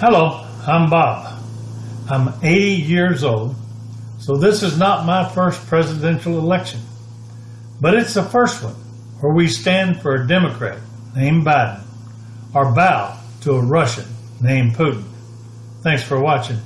Hello, I'm Bob. I'm 80 years old, so this is not my first presidential election. But it's the first one where we stand for a Democrat named Biden or bow to a Russian named Putin. Thanks for watching.